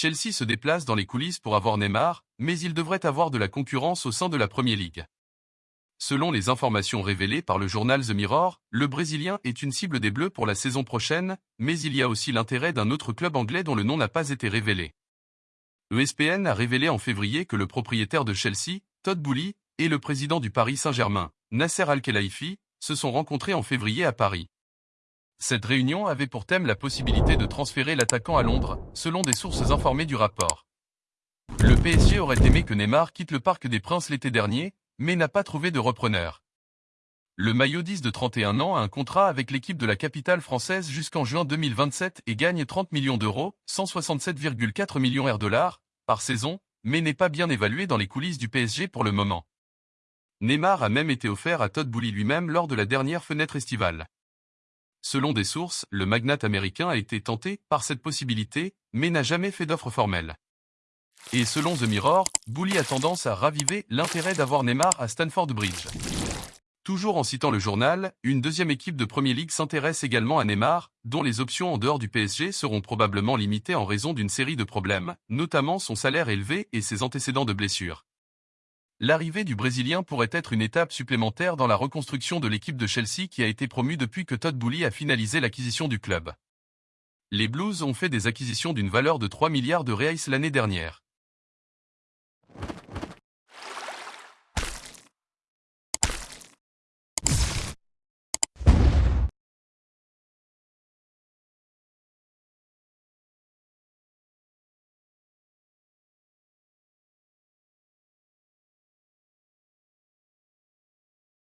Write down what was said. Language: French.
Chelsea se déplace dans les coulisses pour avoir Neymar, mais il devrait avoir de la concurrence au sein de la Premier League. Selon les informations révélées par le journal The Mirror, le Brésilien est une cible des Bleus pour la saison prochaine, mais il y a aussi l'intérêt d'un autre club anglais dont le nom n'a pas été révélé. ESPN a révélé en février que le propriétaire de Chelsea, Todd Boehly, et le président du Paris Saint-Germain, Nasser Al-Khelaifi, se sont rencontrés en février à Paris. Cette réunion avait pour thème la possibilité de transférer l'attaquant à Londres, selon des sources informées du rapport. Le PSG aurait aimé que Neymar quitte le Parc des Princes l'été dernier, mais n'a pas trouvé de repreneur. Le maillot 10 de 31 ans a un contrat avec l'équipe de la capitale française jusqu'en juin 2027 et gagne 30 millions d'euros, 167,4 millions de par saison, mais n'est pas bien évalué dans les coulisses du PSG pour le moment. Neymar a même été offert à Todd Boehly lui-même lors de la dernière fenêtre estivale. Selon des sources, le magnate américain a été tenté par cette possibilité, mais n'a jamais fait d'offre formelle. Et selon The Mirror, Bouli a tendance à raviver l'intérêt d'avoir Neymar à Stanford Bridge. Toujours en citant le journal, une deuxième équipe de Premier League s'intéresse également à Neymar, dont les options en dehors du PSG seront probablement limitées en raison d'une série de problèmes, notamment son salaire élevé et ses antécédents de blessures. L'arrivée du Brésilien pourrait être une étape supplémentaire dans la reconstruction de l'équipe de Chelsea qui a été promue depuis que Todd Boehly a finalisé l'acquisition du club. Les Blues ont fait des acquisitions d'une valeur de 3 milliards de reais l'année dernière.